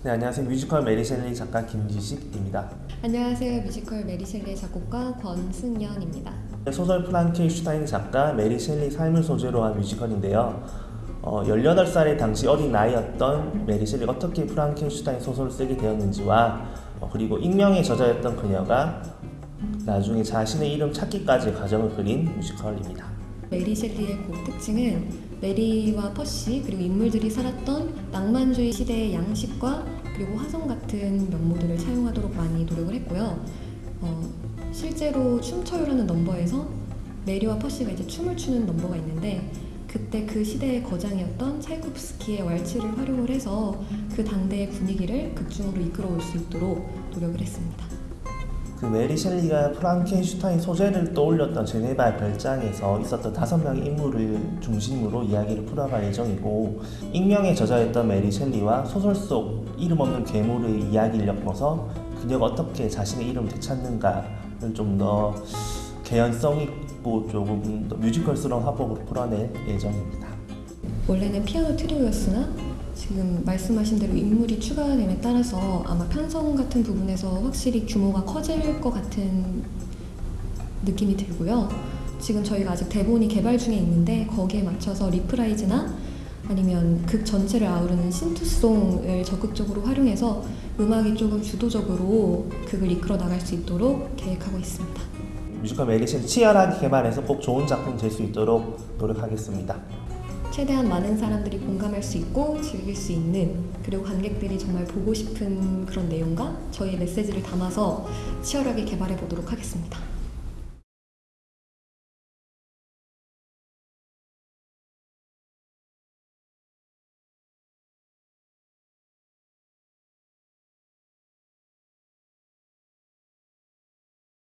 네, 안녕하세요. 뮤지컬 메리 셸리 작가 김지식입니다. 안녕하세요. 뮤지컬 메리 셸리의 작곡가 권승연입니다. 소설 프랑켄슈타인 작가 메리 셸리 삶을 소재로 한 뮤지컬인데요. 어, 18살의 당시 어린 나이였던 메리 셸리가 어떻게 프랑켄슈타인 소설을 쓰게 되었는지와 어, 그리고 익명의 저자였던 그녀가 나중에 자신의 이름 찾기까지의 과정을 그린 뮤지컬입니다. 메리 셸리의 곡 특징은 메리와 퍼시 그리고 인물들이 살았던 낭만주의 시대의 양식과 그리고 화성 같은 면모들을 차용하도록 많이 노력을 했고요. 어, 실제로 춤춰요라는 넘버에서 메리와 퍼시가 이제 춤을 추는 넘버가 있는데 그때 그 시대의 거장이었던 차이콥스키의 왈츠를 활용을 해서 그 당대의 분위기를 극중으로 이끌어올 수 있도록 노력을 했습니다. 그 메리 셸리가 프랑켄슈타인 소재를 떠올렸던 제네바 별장에서 있었던 다섯 명의 인물을 중심으로 이야기를 풀어갈 예정이고 익명의 저자였던 메리 셸리와 소설 속 이름 없는 괴물의 이야기를 엮어서 그녀가 어떻게 자신의 이름을 되찾는가를 좀 더 개연성 있고 조금 더 뮤지컬스러운 화법으로 풀어낼 예정입니다. 원래는 피아노 트리오였으나 지금 말씀하신 대로 인물이 추가됨에 따라서 아마 편성 같은 부분에서 확실히 규모가 커질 것 같은 느낌이 들고요. 지금 저희가 아직 대본이 개발 중에 있는데 거기에 맞춰서 reprise나 아니면 극 전체를 아우르는 scene to song을 적극적으로 활용해서 음악이 조금 주도적으로 극을 이끌어 나갈 수 있도록 계획하고 있습니다. 뮤지컬 메리 셸리 치열하게 개발해서 꼭 좋은 작품 될 수 있도록 노력하겠습니다. 최대한 많은 사람들이 공감할 수 있고 즐길 수 있는 그리고 관객들이 정말 보고 싶은 그런 내용과 저희의 메시지를 담아서 치열하게 개발해 보도록 하겠습니다.